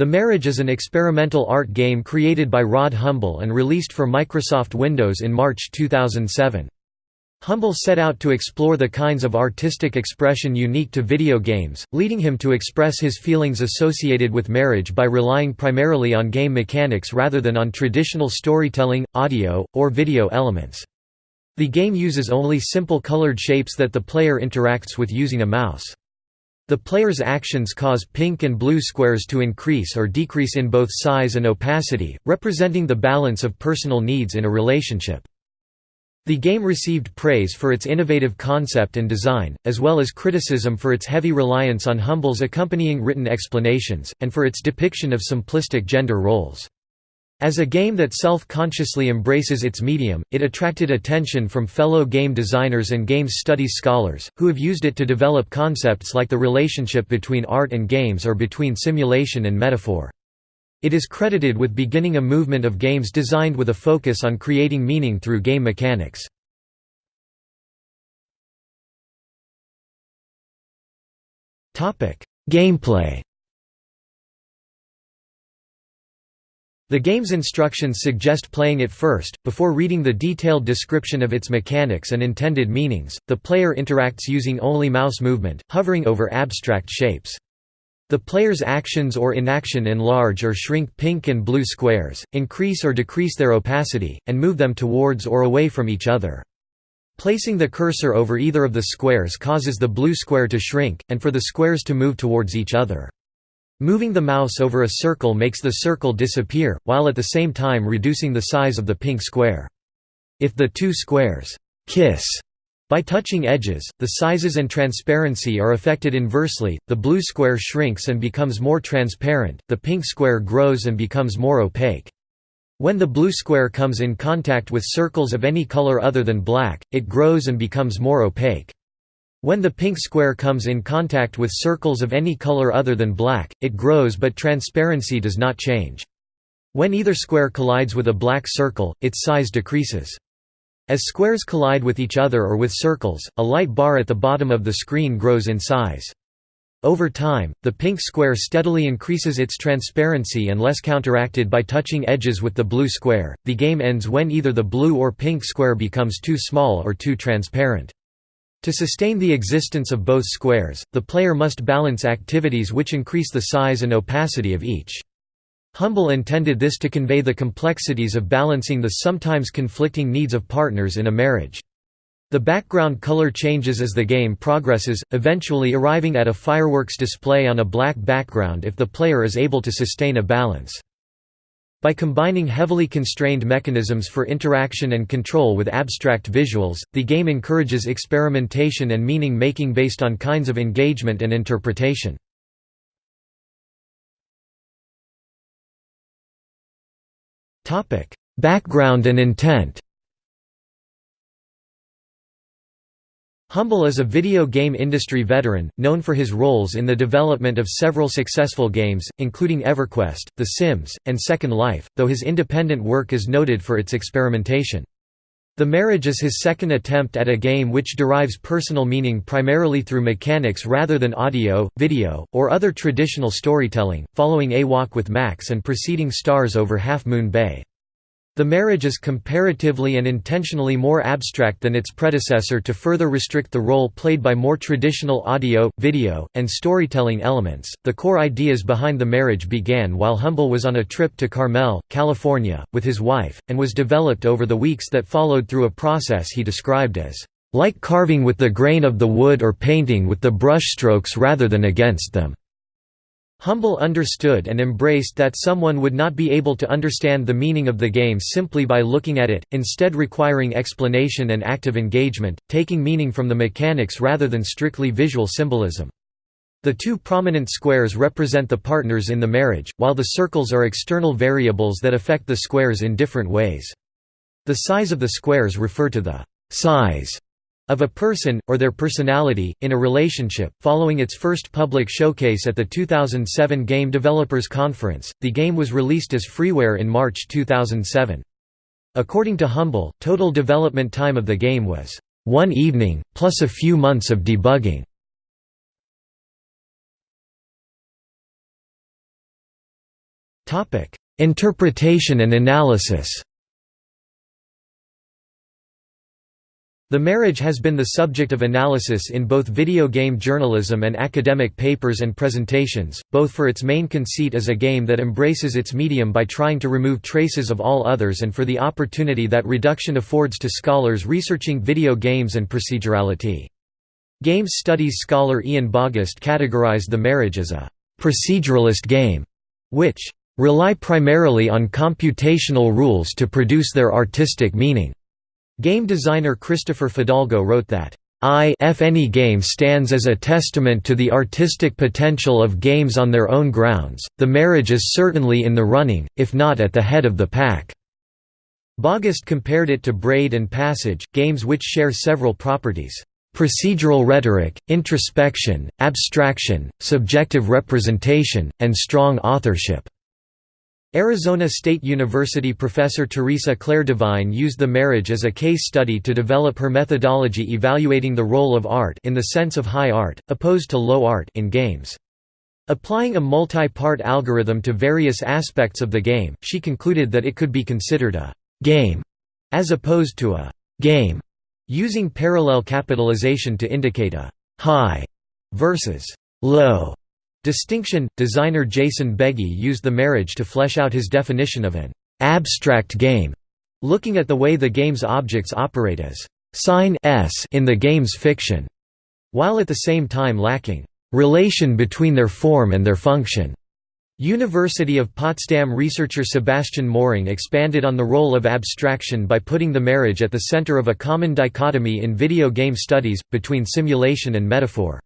The Marriage is an experimental art game created by Rod Humble and released for Microsoft Windows in March 2007. Humble set out to explore the kinds of artistic expression unique to video games, leading him to express his feelings associated with marriage by relying primarily on game mechanics rather than on traditional storytelling, audio, or video elements. The game uses only simple colored shapes that the player interacts with using a mouse. The player's actions cause pink and blue squares to increase or decrease in both size and opacity, representing the balance of personal needs in a relationship. The game received praise for its innovative concept and design, as well as criticism for its heavy reliance on Humble's accompanying written explanations, and for its depiction of simplistic gender roles. As a game that self-consciously embraces its medium, it attracted attention from fellow game designers and games studies scholars, who have used it to develop concepts like the relationship between art and games or between simulation and metaphor. It is credited with beginning a movement of games designed with a focus on creating meaning through game mechanics. Gameplay The game's instructions suggest playing it first, before reading the detailed description of its mechanics and intended meanings. The player interacts using only mouse movement, hovering over abstract shapes. The player's actions or inaction enlarge or shrink pink and blue squares, increase or decrease their opacity, and move them towards or away from each other. Placing the cursor over either of the squares causes the blue square to shrink, and for the squares to move towards each other. Moving the mouse over a circle makes the circle disappear, while at the same time reducing the size of the pink square. If the two squares kiss by touching edges, the sizes and transparency are affected inversely, the blue square shrinks and becomes more transparent, the pink square grows and becomes more opaque. When the blue square comes in contact with circles of any color other than black, it grows and becomes more opaque. When the pink square comes in contact with circles of any color other than black, it grows but transparency does not change. When either square collides with a black circle, its size decreases. As squares collide with each other or with circles, a light bar at the bottom of the screen grows in size. Over time, the pink square steadily increases its transparency unless counteracted by touching edges with the blue square. The game ends when either the blue or pink square becomes too small or too transparent. To sustain the existence of both squares, the player must balance activities which increase the size and opacity of each. Humble intended this to convey the complexities of balancing the sometimes conflicting needs of partners in a marriage. The background color changes as the game progresses, eventually arriving at a fireworks display on a black background if the player is able to sustain a balance. By combining heavily constrained mechanisms for interaction and control with abstract visuals, the game encourages experimentation and meaning-making based on kinds of engagement and interpretation. Background and intent Humble is a video game industry veteran, known for his roles in the development of several successful games, including EverQuest, The Sims, and Second Life, though his independent work is noted for its experimentation. The Marriage is his second attempt at a game which derives personal meaning primarily through mechanics rather than audio, video, or other traditional storytelling, following A Walk with Max and preceding Stars over Half Moon Bay. The marriage is comparatively and intentionally more abstract than its predecessor to further restrict the role played by more traditional audio, video, and storytelling elements. The core ideas behind the marriage began while Humble was on a trip to Carmel, California, with his wife, and was developed over the weeks that followed through a process he described as like carving with the grain of the wood or painting with the brushstrokes rather than against them. Humble understood and embraced that someone would not be able to understand the meaning of the game simply by looking at it, instead requiring explanation and active engagement, taking meaning from the mechanics rather than strictly visual symbolism. The two prominent squares represent the partners in the marriage, while the circles are external variables that affect the squares in different ways. The size of the squares refer to the size of a person, or their personality, in a relationship. Following its first public showcase at the 2007 Game Developers Conference, the game was released as freeware in March 2007. According to Humble, total development time of the game was one evening, plus a few months of debugging. Interpretation and analysis The marriage has been the subject of analysis in both video game journalism and academic papers and presentations, both for its main conceit as a game that embraces its medium by trying to remove traces of all others and for the opportunity that reduction affords to scholars researching video games and procedurality. Games studies scholar Ian Bogost categorized the marriage as a «proceduralist game», which «rely primarily on computational rules to produce their artistic meaning». Game designer Christopher Fidalgo wrote that, I if any game stands as a testament to the artistic potential of games on their own grounds, the marriage is certainly in the running, if not at the head of the pack." Bogost compared it to Braid and Passage, games which share several properties, "...procedural rhetoric, introspection, abstraction, subjective representation, and strong authorship." Arizona State University professor Teresa Claire Devine used the marriage as a case study to develop her methodology evaluating the role of art in the sense of high art, opposed to low art in games. Applying a multi-part algorithm to various aspects of the game, she concluded that it could be considered a «game» as opposed to a «game», using parallel capitalization to indicate a «high» versus «low» Distinction Designer Jason Begy used the marriage to flesh out his definition of an abstract game, looking at the way the game's objects operate as sign s in the game's fiction, while at the same time lacking relation between their form and their function. University of Potsdam researcher Sebastian Moehring expanded on the role of abstraction by putting the marriage at the center of a common dichotomy in video game studies, between simulation and metaphor.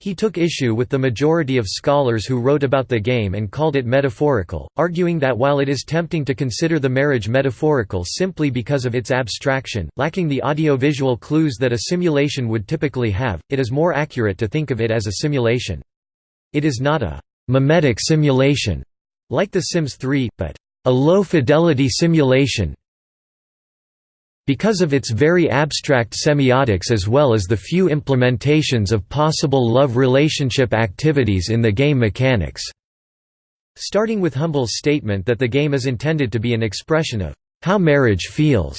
He took issue with the majority of scholars who wrote about the game and called it metaphorical, arguing that while it is tempting to consider the marriage metaphorical simply because of its abstraction, lacking the audiovisual clues that a simulation would typically have, it is more accurate to think of it as a simulation. It is not a «mimetic simulation» like The Sims 3, but a low-fidelity simulation because of its very abstract semiotics as well as the few implementations of possible love relationship activities in the game mechanics." Starting with Humble's statement that the game is intended to be an expression of how marriage feels.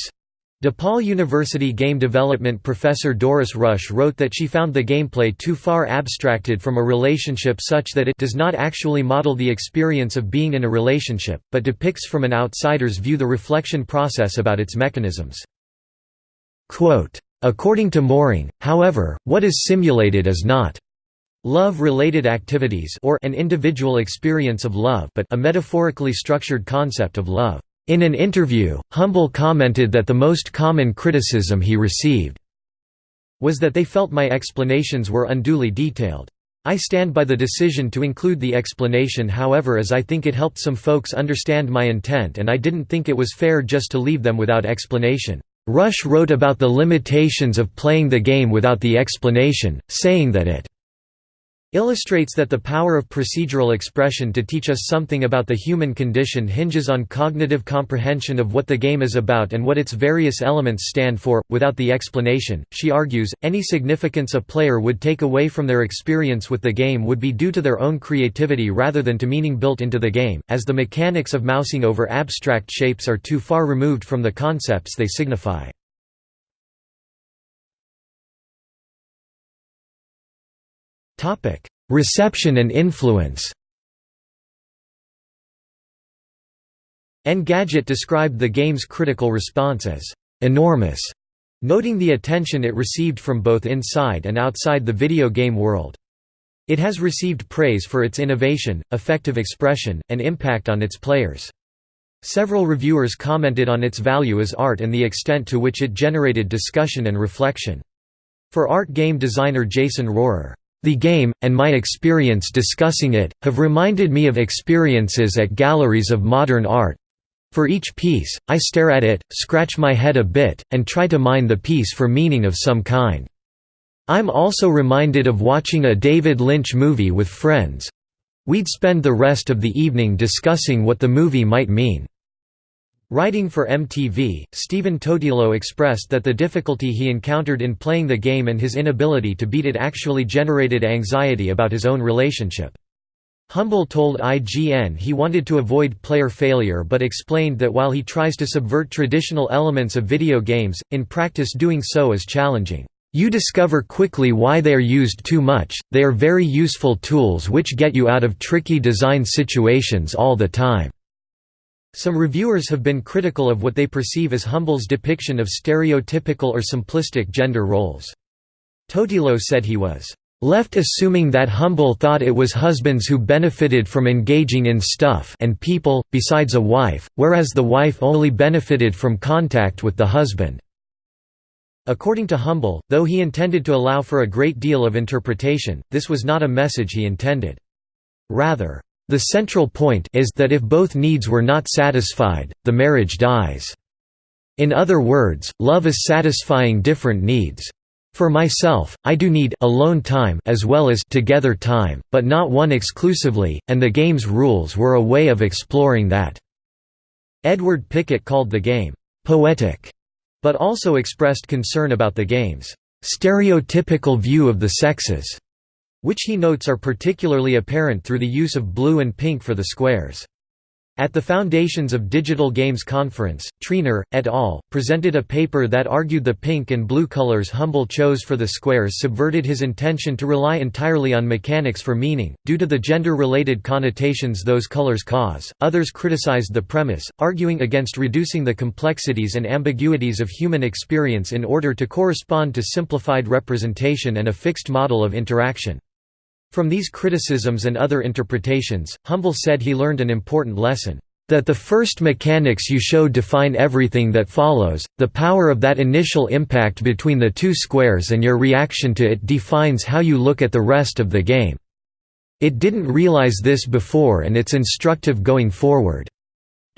DePaul University game development professor Doris Rusch wrote that she found the gameplay too far abstracted from a relationship such that it does not actually model the experience of being in a relationship, but depicts from an outsider's view the reflection process about its mechanisms. According to Moehring, however, what is simulated is not love-related activities or an individual experience of love but a metaphorically structured concept of love. In an interview, Humble commented that the most common criticism he received was that they felt my explanations were unduly detailed. I stand by the decision to include the explanation however as I think it helped some folks understand my intent and I didn't think it was fair just to leave them without explanation. Rusch wrote about the limitations of playing the game without the explanation, saying that it illustrates that the power of procedural expression to teach us something about the human condition hinges on cognitive comprehension of what the game is about and what its various elements stand for. Without the explanation, she argues, any significance a player would take away from their experience with the game would be due to their own creativity rather than to meaning built into the game, as the mechanics of mousing over abstract shapes are too far removed from the concepts they signify. Topic: Reception and influence. Engadget described the game's critical response as enormous, noting the attention it received from both inside and outside the video game world. It has received praise for its innovation, effective expression, and impact on its players. Several reviewers commented on its value as art and the extent to which it generated discussion and reflection. For art game designer Jason Rohrer, the game, and my experience discussing it, have reminded me of experiences at galleries of modern art. For each piece, I stare at it, scratch my head a bit, and try to mine the piece for meaning of some kind. I'm also reminded of watching a David Lynch movie with friends. We'd spend the rest of the evening discussing what the movie might mean. Writing for MTV, Stephen Totilo expressed that the difficulty he encountered in playing the game and his inability to beat it actually generated anxiety about his own relationship. Humble told IGN he wanted to avoid player failure but explained that while he tries to subvert traditional elements of video games, in practice doing so is challenging. You discover quickly why they are used too much, they are very useful tools which get you out of tricky design situations all the time. Some reviewers have been critical of what they perceive as Humble's depiction of stereotypical or simplistic gender roles. Totilo said he was left assuming that Humble thought it was husbands who benefited from engaging in stuff and people, besides a wife, whereas the wife only benefited from contact with the husband. According to Humble, though he intended to allow for a great deal of interpretation, this was not a message he intended. Rather, the central point is that if both needs were not satisfied, the marriage dies. In other words, love is satisfying different needs. For myself, I do need alone time as well as together time, but not one exclusively, and the game's rules were a way of exploring that." Edward Pickett called the game, "...poetic", but also expressed concern about the game's "...stereotypical view of the sexes", which he notes are particularly apparent through the use of blue and pink for the squares. At the Foundations of Digital Games conference, Treanor, et al., presented a paper that argued the pink and blue colors Humble chose for the squares subverted his intention to rely entirely on mechanics for meaning, due to the gender-related connotations those colors cause. Others criticized the premise, arguing against reducing the complexities and ambiguities of human experience in order to correspond to simplified representation and a fixed model of interaction. From these criticisms and other interpretations, Humble said he learned an important lesson, "...that the first mechanics you show define everything that follows, the power of that initial impact between the two squares and your reaction to it defines how you look at the rest of the game. It didn't realize this before and it's instructive going forward."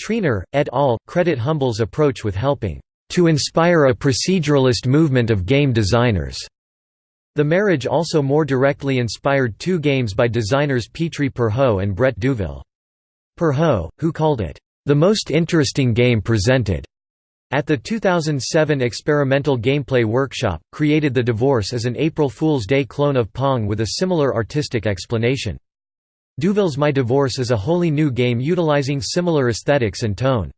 Treanor, et al., credit Humble's approach with helping, "...to inspire a proceduralist movement of game designers." The marriage also more directly inspired two games by designers Petri Purho and Brett Douville. Purho, who called it, "...the most interesting game presented." At the 2007 Experimental Gameplay Workshop, created The Divorce as an April Fool's Day clone of Pong with a similar artistic explanation. Douville's My Divorce is a wholly new game utilizing similar aesthetics and tone.